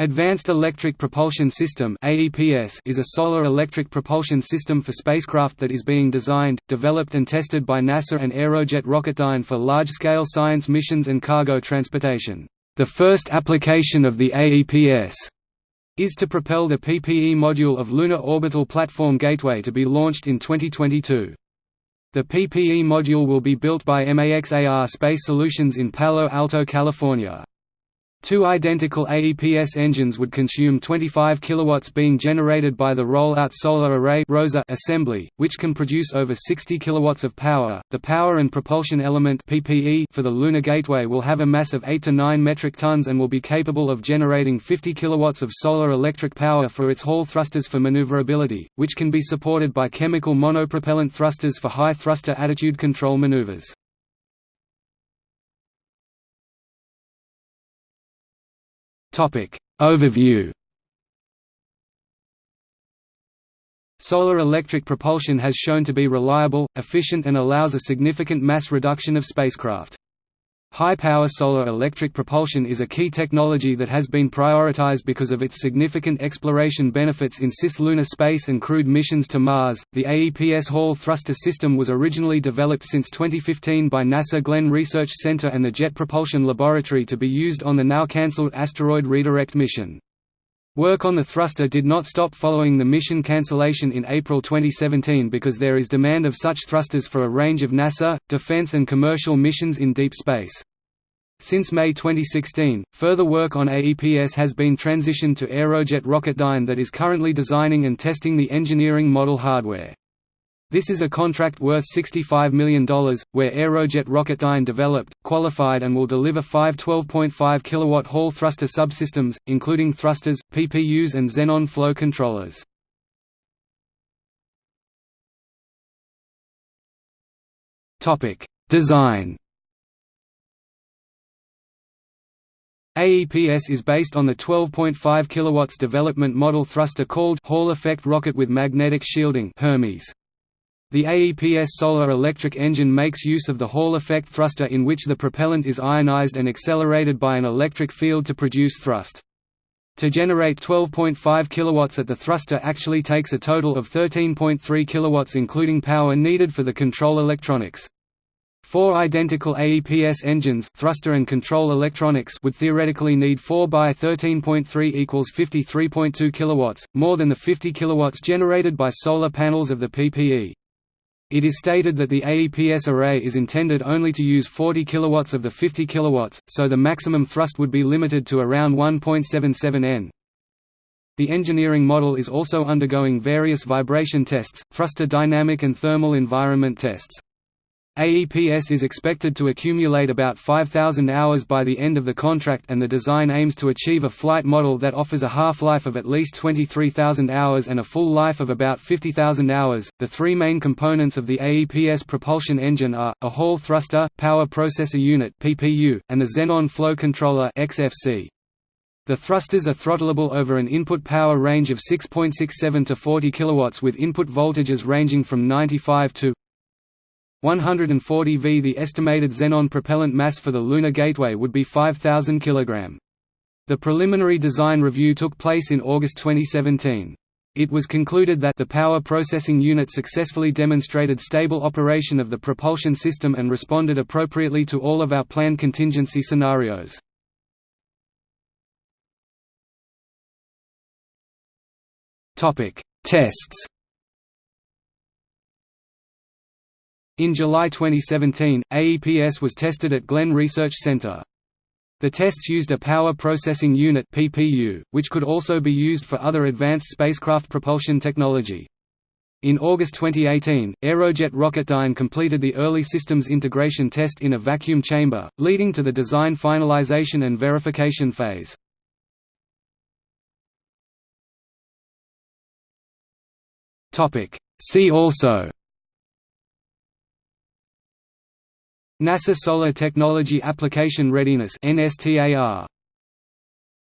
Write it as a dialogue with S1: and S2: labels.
S1: Advanced Electric Propulsion System is a solar electric propulsion system for spacecraft that is being designed, developed and tested by NASA and Aerojet Rocketdyne for large-scale science missions and cargo transportation. The first application of the AEPS is to propel the PPE module of Lunar Orbital Platform Gateway to be launched in 2022. The PPE module will be built by MAXAR Space Solutions in Palo Alto, California. Two identical AEPS engines would consume 25 kW being generated by the Roll-Out Solar Array (ROSA) assembly, which can produce over 60 kW of power. The power and propulsion element (PPE) for the Lunar Gateway will have a mass of 8 to 9 metric tons and will be capable of generating 50 kW of solar electric power for its Hall thrusters for maneuverability, which can be supported by chemical monopropellant thrusters for high thruster attitude control maneuvers. Topic Overview Solar electric propulsion has shown to be reliable, efficient and allows a significant mass reduction of spacecraft. High-power solar electric propulsion is a key technology that has been prioritized because of its significant exploration benefits in cislunar space and crewed missions to Mars. The AEPS Hall thruster system was originally developed since 2015 by NASA Glenn Research Center and the Jet Propulsion Laboratory to be used on the now cancelled Asteroid Redirect mission. Work on the thruster did not stop following the mission cancellation in April 2017 because there is demand of such thrusters for a range of NASA, defense and commercial missions in deep space. Since May 2016, further work on AEPS has been transitioned to Aerojet Rocketdyne that is currently designing and testing the engineering model hardware. This is a contract worth $65 million, where Aerojet Rocketdyne developed, qualified and will deliver five 12.5 kW Hall thruster subsystems, including thrusters, PPUs and xenon flow controllers. Design AEPS is based on the 12.5 kW development model thruster called Hall effect rocket with magnetic shielding Hermes. The AEPS solar electric engine makes use of the Hall effect thruster in which the propellant is ionized and accelerated by an electric field to produce thrust. To generate 12.5 kW at the thruster actually takes a total of 13.3 kW including power needed for the control electronics. Four identical AEPS engines thruster and control electronics would theoretically need 4 by 13.3 equals 53.2 kW, more than the 50 kW generated by solar panels of the PPE. It is stated that the AEPS array is intended only to use 40 kW of the 50 kW, so the maximum thrust would be limited to around 1.77 n. The engineering model is also undergoing various vibration tests, thruster dynamic and thermal environment tests. AEPS is expected to accumulate about 5,000 hours by the end of the contract and the design aims to achieve a flight model that offers a half-life of at least 23,000 hours and a full life of about 50,000 hours. The three main components of the AEPS propulsion engine are, a Hall thruster, power processor unit PPU, and the Xenon flow controller XFC. The thrusters are throttleable over an input power range of 6.67 to 40 kW with input voltages ranging from 95 to 140 V The estimated xenon propellant mass for the Lunar Gateway would be 5,000 kg. The preliminary design review took place in August 2017. It was concluded that the power processing unit successfully demonstrated stable operation of the propulsion system and responded appropriately to all of our planned contingency scenarios. Tests In July 2017, AEPS was tested at Glenn Research Center. The tests used a Power Processing Unit (PPU), which could also be used for other advanced spacecraft propulsion technology. In August 2018, Aerojet Rocketdyne completed the early systems integration test in a vacuum chamber, leading to the design finalization and verification phase. See also NASA Solar Technology Application Readiness NSTAR